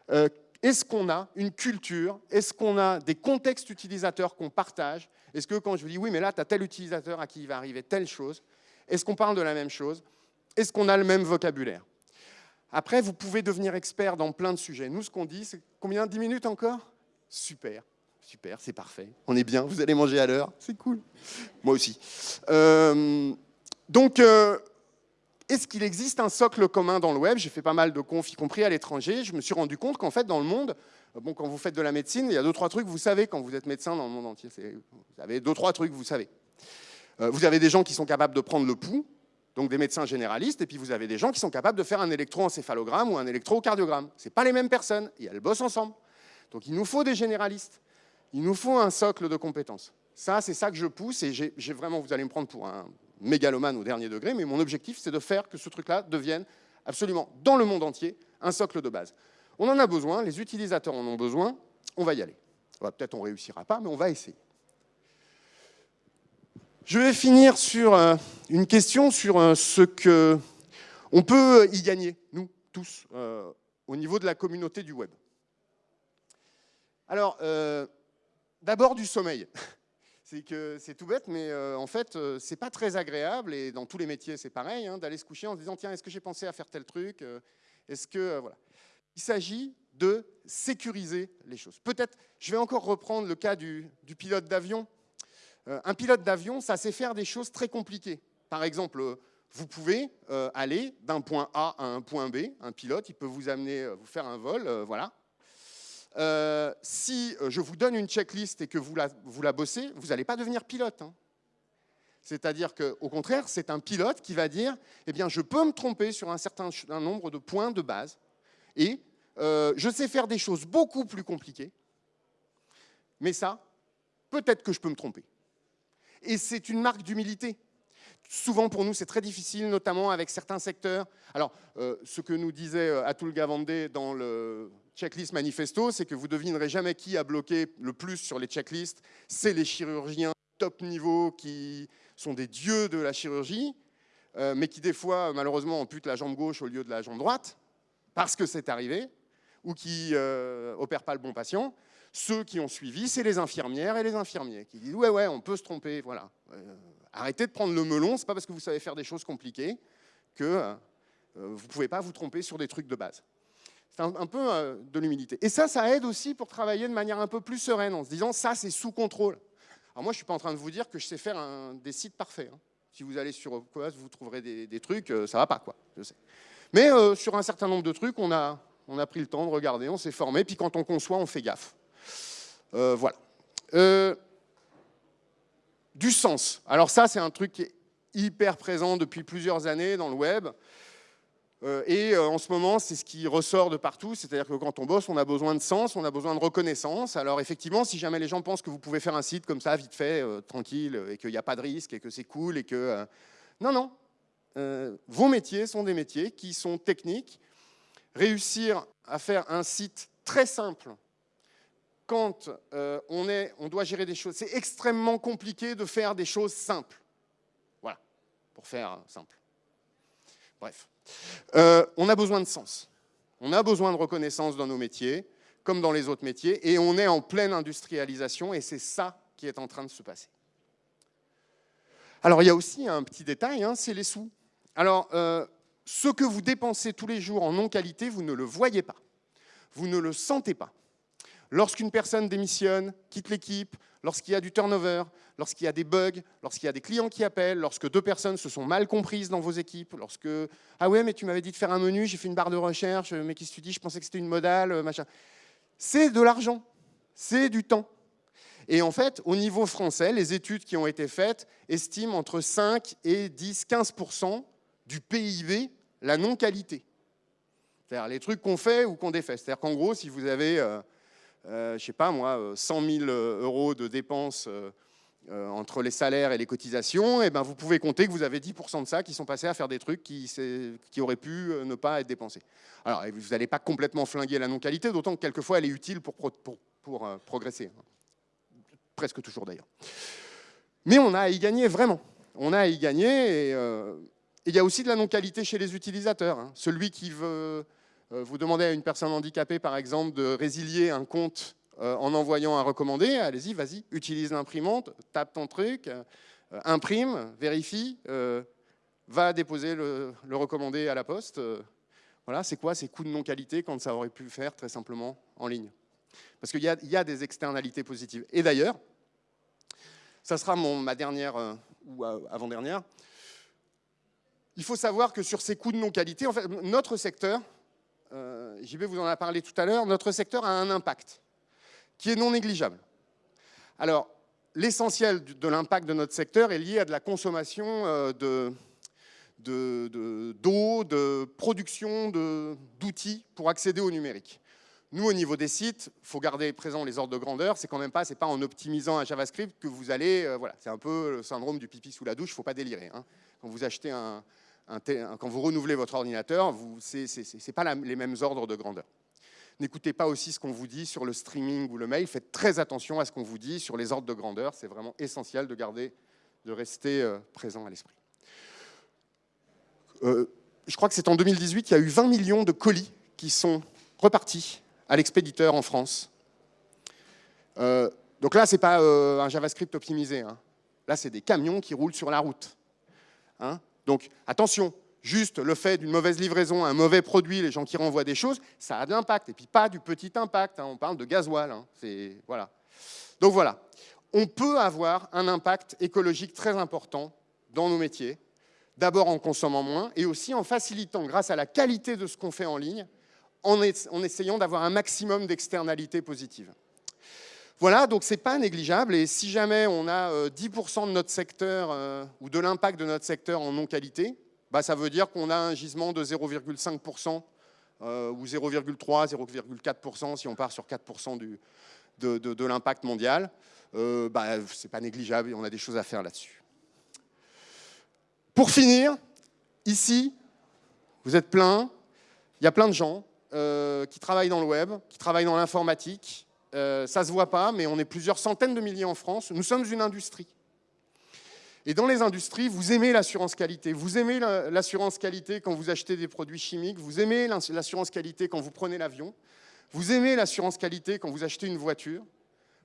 euh, est-ce qu'on a une culture Est-ce qu'on a des contextes utilisateurs qu'on partage? Est-ce que quand je dis oui, mais là, tu as tel utilisateur à qui il va arriver telle chose, est-ce qu'on parle de la même chose? Est-ce qu'on a le même vocabulaire? Après, vous pouvez devenir expert dans plein de sujets. Nous, ce qu'on dit, c'est combien? 10 minutes encore? Super, super, c'est parfait. On est bien, vous allez manger à l'heure, c'est cool. Moi aussi. Euh, donc, euh, est-ce qu'il existe un socle commun dans le web? J'ai fait pas mal de confs, y compris à l'étranger. Je me suis rendu compte qu'en fait, dans le monde, bon, quand vous faites de la médecine, il y a deux, trois trucs, vous savez, quand vous êtes médecin dans le monde entier. Vous avez deux, trois trucs, vous savez. Euh, vous avez des gens qui sont capables de prendre le pouls, donc des médecins généralistes, et puis vous avez des gens qui sont capables de faire un électroencéphalogramme ou un électrocardiogramme. Ce pas les mêmes personnes, et elles bossent ensemble. Donc il nous faut des généralistes. Il nous faut un socle de compétences. Ça, c'est ça que je pousse, et j'ai vraiment, vous allez me prendre pour un mégalomane au dernier degré, mais mon objectif, c'est de faire que ce truc-là devienne absolument, dans le monde entier, un socle de base. On en a besoin, les utilisateurs en ont besoin, on va y aller. Peut-être on réussira pas, mais on va essayer. Je vais finir sur euh, une question sur euh, ce que on peut y gagner, nous, tous, euh, au niveau de la communauté du web. Alors, d'abord du sommeil c'est que c'est tout bête, mais euh, en fait, euh, c'est pas très agréable, et dans tous les métiers, c'est pareil, hein, d'aller se coucher en se disant, tiens, est-ce que j'ai pensé à faire tel truc euh, Est-ce que... voilà. Il s'agit de sécuriser les choses. Peut-être, je vais encore reprendre le cas du pilote d'avion. Un pilote d'avion, ça sait faire des choses très compliquées. Par exemple, vous pouvez aller d'un point A à un point B, un pilote, il peut vous amener, vous faire un vol, voilà, euh, si euh, je vous donne une checklist et que vous la, bossez, vous n'allez pas devenir pilote. Hein. C'est-à-dire qu'au contraire, c'est un pilote qui va dire, eh bien, je peux me tromper sur un certain nombre de points de base, et euh, je sais faire des choses beaucoup plus compliquées, mais ça, peut-être que je peux me tromper. Et c'est une marque d'humilité. Souvent pour nous, c'est très difficile, notamment avec certains secteurs. Alors, ce que nous disait Atul Gavande dans le checklist manifesto, c'est que vous devinerez jamais qui a bloqué le plus sur les checklists. C'est les chirurgiens top niveau qui sont des dieux de la chirurgie, euh, mais qui des fois, malheureusement, amputent la jambe gauche au lieu de la jambe droite, parce que c'est arrivé, ou qui euh, opèrent pas le bon patient. Ceux qui ont suivi, c'est les infirmières et les infirmiers, qui disent « ouais, ouais, on peut se tromper, voilà. Euh, arrêtez de prendre le melon, c'est pas parce que vous savez faire des choses compliquées que euh, vous pouvez pas vous tromper sur des trucs de base. C'est un, peu euh, de l'humilité. Et ça, ça aide aussi pour travailler de manière un peu plus sereine, en se disant, ça, c'est sous contrôle. Alors moi, je suis pas en train de vous dire que je sais faire des sites parfaits. Hein. Si vous allez sur quoi vous trouverez des, trucs, euh, ça va pas, quoi, je sais. Mais sur un certain nombre de trucs, on a, on a pris le temps de regarder, on s'est formé, puis quand on conçoit, on fait gaffe. Voilà. du sens. Alors ça, c'est un truc qui est hyper présent depuis plusieurs années dans le web. Euh, et euh, en ce moment, c'est ce qui ressort de partout, c'est-à-dire que quand on bosse, on a besoin de sens, on a besoin de reconnaissance. Alors effectivement, si jamais les gens pensent que vous pouvez faire un site comme ça, vite fait, euh, tranquille, et qu'il n'y a pas de risque, et que c'est cool, et que... non, non. vos métiers sont des métiers qui sont techniques. Réussir à faire un site très simple, quand on, est, on doit gérer des choses, c'est extrêmement compliqué de faire des choses simples. Voilà, pour faire simple. Bref. Euh, on a besoin de sens. On a besoin de reconnaissance dans nos métiers, comme dans les autres métiers, et on est en pleine industrialisation, et c'est ça qui est en train de se passer. Alors, il y a aussi un petit détail, hein, c'est les sous. Alors, euh, ce que vous dépensez tous les jours en non-qualité, vous ne le voyez pas. Vous ne le sentez pas. Lorsqu'une personne démissionne, quitte l'équipe, lorsqu'il y a du turnover, lorsqu'il y a des bugs, lorsqu'il y a des clients qui appellent, lorsque deux personnes se sont mal comprises dans vos équipes, lorsque « Ah ouais, mais tu m'avais dit de faire un menu, j'ai fait une barre de recherche, mais qu'est-ce que tu dis Je pensais que c'était une modale, machin. » C'est de l'argent, c'est du temps. Et en fait, au niveau français, les études qui ont été faites estiment entre 5 et 10, 15% du PIB la non-qualité. C'est-à-dire les trucs qu'on fait ou qu'on défait. C'est-à-dire qu'en gros, si vous avez, euh, euh, je sais pas moi, 100 000 euros de dépenses entre les salaires et les cotisations, et eh ben vous pouvez compter que vous avez 10% de ça qui sont passés à faire des trucs qui, auraient pu ne pas être dépensés. Alors, vous n'allez pas complètement flinguer la non-qualité, d'autant que quelquefois elle est utile pour, progresser. Presque toujours d'ailleurs. Mais on a à y gagner vraiment. On a à y gagner et il y a aussi de la non-qualité chez les utilisateurs. Hein. Celui qui veut, euh, vous demander à une personne handicapée, par exemple, de résilier un compte euh, en envoyant un recommandé, allez-y, vas-y, utilise l'imprimante, tape ton truc, euh, imprime, vérifie, va déposer le, recommandé à la poste. voilà, c'est quoi ces coûts de non-qualité quand ça aurait pu faire très simplement en ligne? Parce qu'il y, a des externalités positives. Et d'ailleurs, ça sera ma dernière ou avant-dernière, il faut savoir que sur ces coûts de non-qualité, en fait, notre secteur, euh, JB vous en a parlé tout à l'heure, notre secteur a un impact qui est non négligeable. Alors, l'essentiel de l'impact de notre secteur est lié à de la consommation euh, de d'eau, de, de, production d'outils pour accéder au numérique. Nous, au niveau des sites, il faut garder présent les ordres de grandeur. C'est quand même pas, c'est pas en optimisant un JavaScript que vous allez, euh, voilà, c'est un peu le syndrome du pipi sous la douche. Il faut pas délirer. Hein. Quand vous achetez un, quand vous renouvelez votre ordinateur, ce n'est pas les mêmes ordres de grandeur. N'écoutez pas aussi ce qu'on vous dit sur le streaming ou le mail. Faites très attention à ce qu'on vous dit sur les ordres de grandeur. C'est vraiment essentiel de garder, de rester euh, présent à l'esprit. Euh, je crois que c'est en 2018 qu'il y a eu 20 millions de colis qui sont repartis à l'expéditeur en France. Euh, donc là, ce n'est pas un JavaScript optimisé. Hein. Là, c'est des camions qui roulent sur la route. Hein. Donc attention, juste le fait d'une mauvaise livraison, un mauvais produit, les gens qui renvoient des choses, ça a de l'impact. Et puis pas du petit impact, hein. on parle de gasoil. Hein. voilà. Donc voilà, on peut avoir un impact écologique très important dans nos métiers, d'abord en consommant moins et aussi en facilitant, grâce à la qualité de ce qu'on fait en ligne, en, en essayant d'avoir un maximum d'externalités positives. Voilà, donc c'est pas négligeable. Et si jamais on a 10% euh, de notre secteur euh, ou de l'impact de notre secteur en non-qualité, bah, ça veut dire qu'on a un gisement de 0,5% euh, ou 0,3, 0,4% si on part sur 4% du, de, l'impact mondial. bah, c'est pas négligeable et on a des choses à faire là-dessus. Pour finir, ici, vous êtes plein, il y a plein de gens qui travaillent dans le web, qui travaillent dans l'informatique, euh, ça ne se voit pas, mais on est plusieurs centaines de milliers en France. Nous sommes une industrie. Et dans les industries, vous aimez l'assurance qualité. Vous aimez l'assurance qualité quand vous achetez des produits chimiques. Vous aimez l'assurance qualité quand vous prenez l'avion. Vous aimez l'assurance qualité quand vous achetez une voiture.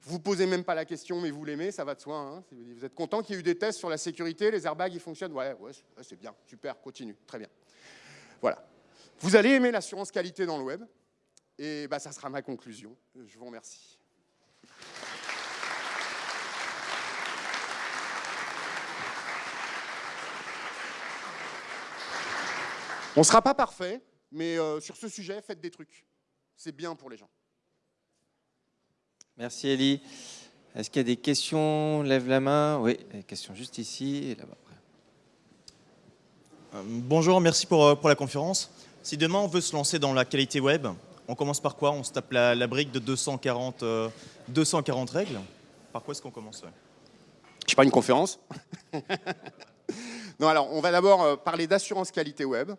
Vous ne posez même pas la question, mais vous l'aimez, ça va de soi. Hein. Vous êtes content qu'il y ait eu des tests sur la sécurité, les airbags, ils fonctionnent Ouais, ouais c'est bien, super, continue, très bien. Voilà. Vous allez aimer l'assurance qualité dans le web. Et bah, ça sera ma conclusion. Je vous remercie. On ne sera pas parfait, mais euh, sur ce sujet, faites des trucs. C'est bien pour les gens. Merci Elie. Est-ce qu'il y a des questions? Lève la main. Oui, des questions juste ici et là-bas. Euh, bonjour, merci pour, euh, pour la conférence. Si demain on veut se lancer dans la qualité web, on commence par quoi? On se tape la, brique de 240, 240 euh, règles? Par quoi est-ce qu'on commence Je sais pas, une conférence? Non, alors, on va d'abord euh, parler d'assurance qualité web.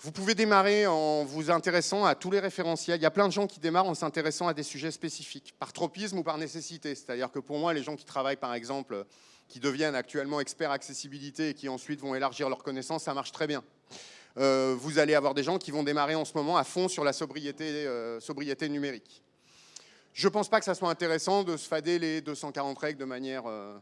Vous pouvez démarrer en vous intéressant à tous les référentiels. Il y a plein de gens qui démarrent en s'intéressant à des sujets spécifiques, par tropisme ou par nécessité. C'est-à-dire que pour moi, les gens qui travaillent, par exemple, qui deviennent actuellement experts accessibilité et qui ensuite vont élargir leurs connaissances, ça marche très bien. Euh, vous allez avoir des gens qui vont démarrer en ce moment à fond sur la sobriété, euh, numérique. Je ne pense pas que ça soit intéressant de se fader les 240 règles de manière euh,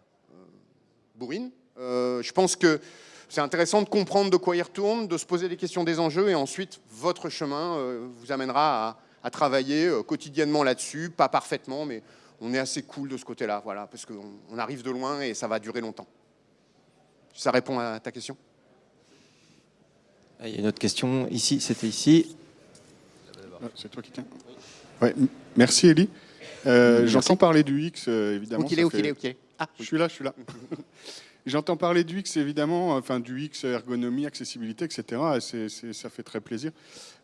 bourrine. je pense que c'est intéressant de comprendre de quoi il retourne, de se poser les questions des enjeux et ensuite votre chemin vous amènera à, travailler quotidiennement là-dessus, pas parfaitement, mais on est assez cool de ce côté-là, voilà, parce qu'on arrive de loin et ça va durer longtemps. Ça répond à ta question? Ah, il y a une autre question ici, c'était ici. Ah, c'est toi qui tiens. Ouais, merci Elie. Euh, J'entends parler du X, euh, évidemment. Où qu'il est, où qu'il est, Ah, je suis là, je suis là. J'entends parler du X, évidemment, enfin du X, ergonomie, accessibilité, etc. C'est, ça fait très plaisir.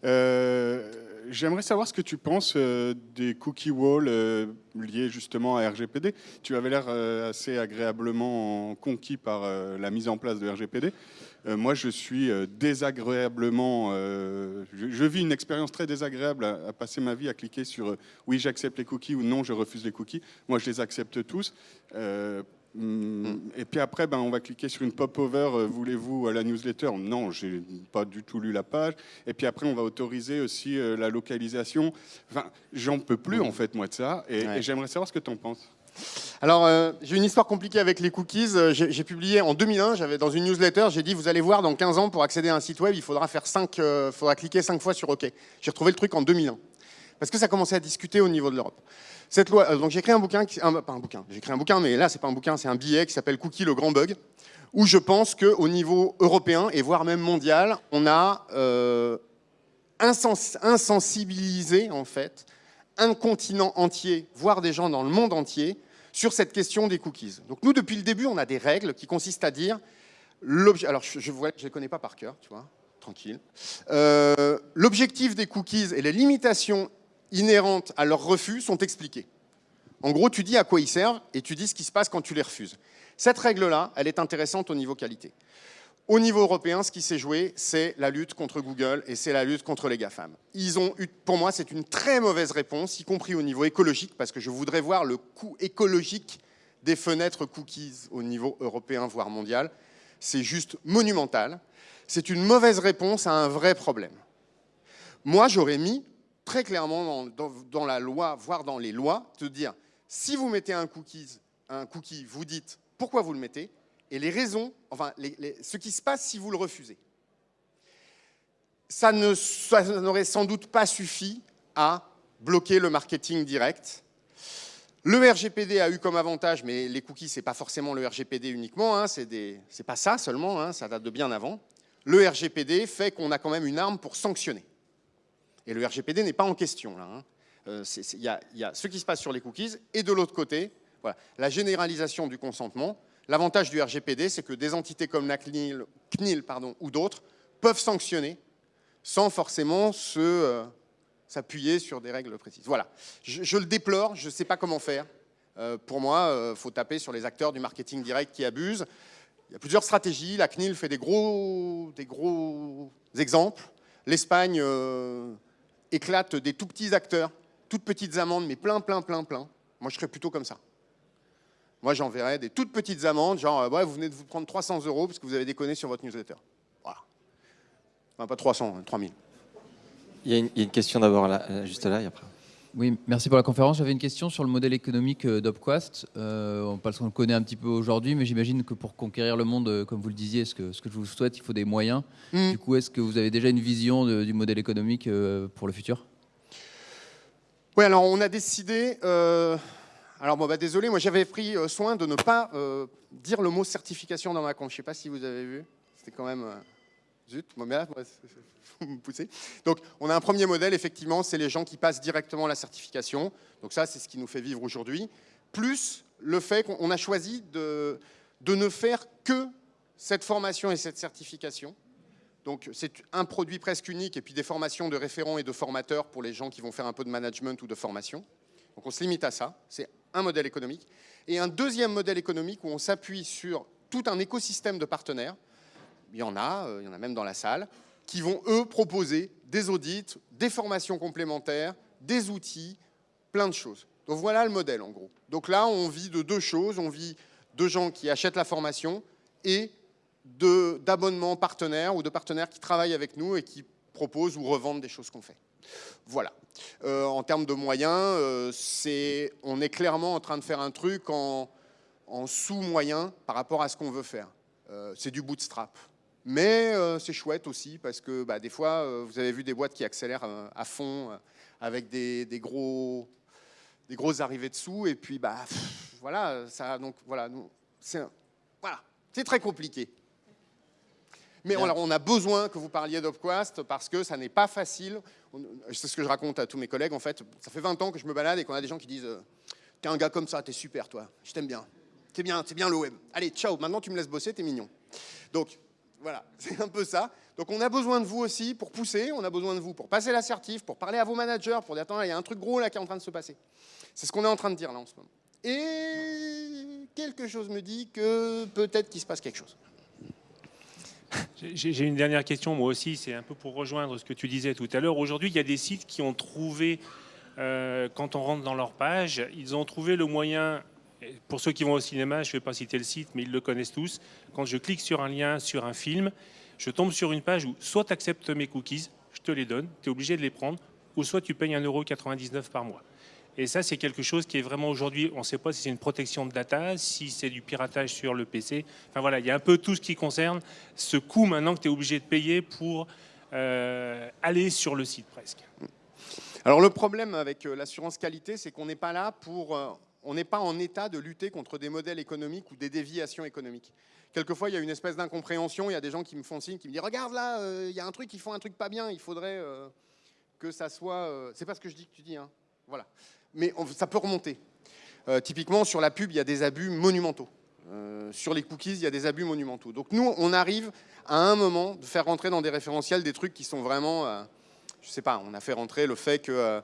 Euh, j'aimerais savoir ce que tu penses euh, des cookie walls euh, liés justement à RGPD. Tu avais l'air assez agréablement conquis par la mise en place de RGPD. moi, je suis désagréablement. Je, vis une expérience très désagréable à, passer ma vie à cliquer sur oui, j'accepte les cookies ou non, je refuse les cookies. Moi, je les accepte tous. Et puis après, ben, on va cliquer sur une pop-over, euh, voulez-vous la newsletter? Non, j'ai pas du tout lu la page. Et puis après, on va autoriser aussi euh, la localisation. Enfin, j'en peux plus en fait, moi, de ça. Et, j'aimerais savoir ce que tu en penses. Alors, euh, j'ai une histoire compliquée avec les cookies. J'ai publié en 2001, j'avais dans une newsletter, j'ai dit, vous allez voir, dans 15 ans, pour accéder à un site web, il faudra, faire 5, faudra cliquer 5 fois sur OK. J'ai retrouvé le truc en 2001. Parce que ça commençait à discuter au niveau de l'Europe. Cette loi, euh, donc j'ai écrit un bouquin, qui, pas un bouquin, j'ai écrit un bouquin, mais là c'est pas un bouquin, c'est un billet qui s'appelle Cookie le grand bug, où je pense qu'au niveau européen et voire même mondial, on a euh, insensibilisé en fait un continent entier, voire des gens dans le monde entier, sur cette question des cookies. Donc nous, depuis le début, on a des règles qui consistent à dire, alors je ne les connais pas par cœur, tu vois, tranquille. Euh, l'objectif des cookies et les limitations inhérentes à leur refus sont expliquées. En gros, tu dis à quoi ils servent et tu dis ce qui se passe quand tu les refuses. Cette règle-là, elle est intéressante au niveau qualité. Au niveau européen, ce qui s'est joué, c'est la lutte contre Google et c'est la lutte contre les GAFAM. Ils ont eu, pour moi, c'est une très mauvaise réponse, y compris au niveau écologique, parce que je voudrais voir le coût écologique des fenêtres cookies au niveau européen, voire mondial. C'est juste monumental. C'est une mauvaise réponse à un vrai problème. Moi, j'aurais mis très clairement dans, la loi, voire dans les lois, de dire si vous mettez un cookie, vous dites pourquoi vous le mettez et les raisons, enfin ce qui se passe si vous le refusez. Ça n'aurait sans doute pas suffi à bloquer le marketing direct. Le RGPD a eu comme avantage, mais les cookies, ce n'est pas forcément le RGPD uniquement, hein, c'est pas ça seulement, hein, ça date de bien avant. Le RGPD fait qu'on a quand même une arme pour sanctionner. Et le RGPD n'est pas en question. Hein. Euh, il y, a ce qui se passe sur les cookies et de l'autre côté, la généralisation du consentement. L'avantage du RGPD, c'est que des entités comme la CNIL, pardon, ou d'autres peuvent sanctionner sans forcément euh, s'appuyer sur des règles précises. Voilà. Je, le déplore, je ne sais pas comment faire. Euh, pour moi, il faut taper sur les acteurs du marketing direct qui abusent. Il y a plusieurs stratégies. La CNIL fait des gros, des gros exemples. L'Espagne éclate des tout petits acteurs, toutes petites amendes, mais plein, plein, plein, plein. Moi, je serais plutôt comme ça. Moi, j'enverrais des toutes petites amendes, genre, euh, ouais, vous venez de vous prendre 300 euros parce que vous avez déconné sur votre newsletter. Voilà. Enfin, pas 300, 3000. Il y, a une, question d'abord là, juste là et après. Oui, merci pour la conférence. J'avais une question sur le modèle économique euh, d'Opquast. Euh, parce qu'on le connaît un petit peu aujourd'hui, mais j'imagine que pour conquérir le monde, euh, comme vous le disiez, ce que, ce que je vous souhaite, il faut des moyens. Hmm. Du coup, est-ce que vous avez déjà une vision du modèle économique pour le futur? Oui, alors on a décidé... alors bon, bah, désolé, moi j'avais pris soin de ne pas dire le mot certification dans ma compte. Je ne sais pas si vous avez vu. C'était quand même... Zut, mais vous me poussez. Donc, on a un premier modèle, effectivement, c'est les gens qui passent directement la certification. Donc ça, c'est ce qui nous fait vivre aujourd'hui. Plus le fait qu'on a choisi de, de ne faire que cette formation et cette certification. Donc c'est un produit presque unique et puis des formations de référents et de formateurs pour les gens qui vont faire un peu de management ou de formation. Donc on se limite à ça, c'est un modèle économique. Et un deuxième modèle économique où on s'appuie sur tout un écosystème de partenaires il y en a, euh, il y en a même dans la salle, qui vont, eux, proposer des audits, des formations complémentaires, des outils, plein de choses. Donc voilà le modèle, en gros. Donc là, on vit de deux choses. On vit de gens qui achètent la formation et d'abonnements partenaires ou de partenaires qui travaillent avec nous et qui proposent ou revendent des choses qu'on fait. Voilà. Euh, en termes de moyens, euh, on est clairement en train de faire un truc en, sous-moyen par rapport à ce qu'on veut faire. c'est du bootstrap. Mais euh, c'est chouette aussi parce que bah, des fois, euh, vous avez vu des boîtes qui accélèrent euh, à fond avec des, gros, des grosses arrivées dessous. Et puis, bah, voilà, ça, donc, voilà, c'est voilà, très compliqué. Mais on, on a besoin que vous parliez d'Opquast parce que ça n'est pas facile. C'est ce que je raconte à tous mes collègues. En fait, ça fait 20 ans que je me balade et qu'on a des gens qui disent T'es un gars comme ça, t'es super, toi, je t'aime bien. c'est bien, c'est bien le web. Allez, ciao, maintenant tu me laisses bosser, t'es mignon. Donc, voilà, c'est un peu ça. Donc on a besoin de vous aussi pour pousser, on a besoin de vous pour passer l'assertif, pour parler à vos managers, pour dire attends, il y a un truc gros là qui est en train de se passer. C'est ce qu'on est en train de dire là en ce moment. Et quelque chose me dit que peut-être qu'il se passe quelque chose. J'ai une dernière question, moi aussi, c'est un peu pour rejoindre ce que tu disais tout à l'heure. Aujourd'hui, il y a des sites qui ont trouvé, euh, quand on rentre dans leur page, ils ont trouvé le moyen, pour ceux qui vont au cinéma, je ne vais pas citer le site, mais ils le connaissent tous, quand je clique sur un lien, sur un film, je tombe sur une page où soit tu acceptes mes cookies, je te les donne, tu es obligé de les prendre, ou soit tu payes 1,99€ par mois. Et ça, c'est quelque chose qui est vraiment aujourd'hui, on ne sait pas si c'est une protection de data, si c'est du piratage sur le PC. Enfin voilà, il y a un peu tout ce qui concerne ce coût maintenant que tu es obligé de payer pour euh, aller sur le site presque. Alors le problème avec euh, l'assurance qualité, c'est qu'on n'est pas là pour, euh, on n'est pas en état de lutter contre des modèles économiques ou des déviations économiques. Quelquefois, il y a une espèce d'incompréhension. Il y a des gens qui me font signe, qui me disent regarde là, euh, il y a un truc, ils font un truc pas bien. Il faudrait euh, que ça soit. euh, c'est pas ce que je dis que tu dis, hein. Voilà. Mais ça peut remonter. Euh, typiquement, sur la pub, il y a des abus monumentaux. Sur les cookies, il y a des abus monumentaux. Donc nous, on arrive à un moment de faire rentrer dans des référentiels des trucs qui sont vraiment, je sais pas, on a fait rentrer le fait que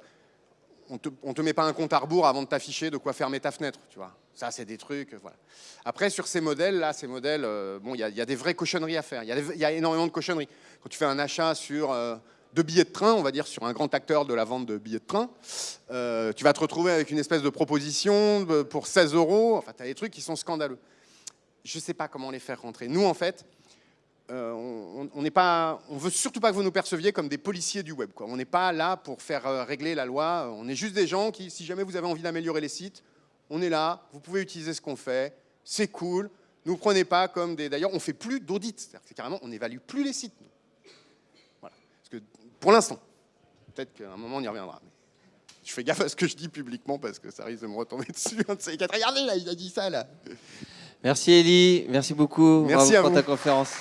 on te, te met pas un compte à rebours avant de t'afficher de quoi fermer ta fenêtre, tu vois. Ça, c'est des trucs, euh, voilà. Après, sur ces modèles, là, ces modèles, euh, bon, il y, a- des vraies cochonneries à faire. Il y, a énormément de cochonneries. Quand tu fais un achat sur euh, de billets de train, on va dire sur un grand acteur de la vente de billets de train, tu vas te retrouver avec une espèce de proposition pour 16 euros. Enfin, tu as des trucs qui sont scandaleux. Je ne sais pas comment les faire rentrer. Nous, en fait, euh, on pas, on veut surtout pas que vous nous perceviez comme des policiers du web. Quoi. On n'est pas là pour faire euh, régler la loi. On est juste des gens qui, si jamais vous avez envie d'améliorer les sites, on est là. Vous pouvez utiliser ce qu'on fait. C'est cool. Nous prenez pas comme des. D'ailleurs, on fait plus d'audit. C'est carrément, on n'évalue plus les sites. nous. Voilà. Parce que pour l'instant, peut-être qu'à un moment on y reviendra. mais je fais gaffe à ce que je dis publiquement parce que ça risque de me retomber dessus. Quatre. Regardez là, il a dit ça là. Merci Elie, merci beaucoup Merci Bravo à pour vous. ta conférence.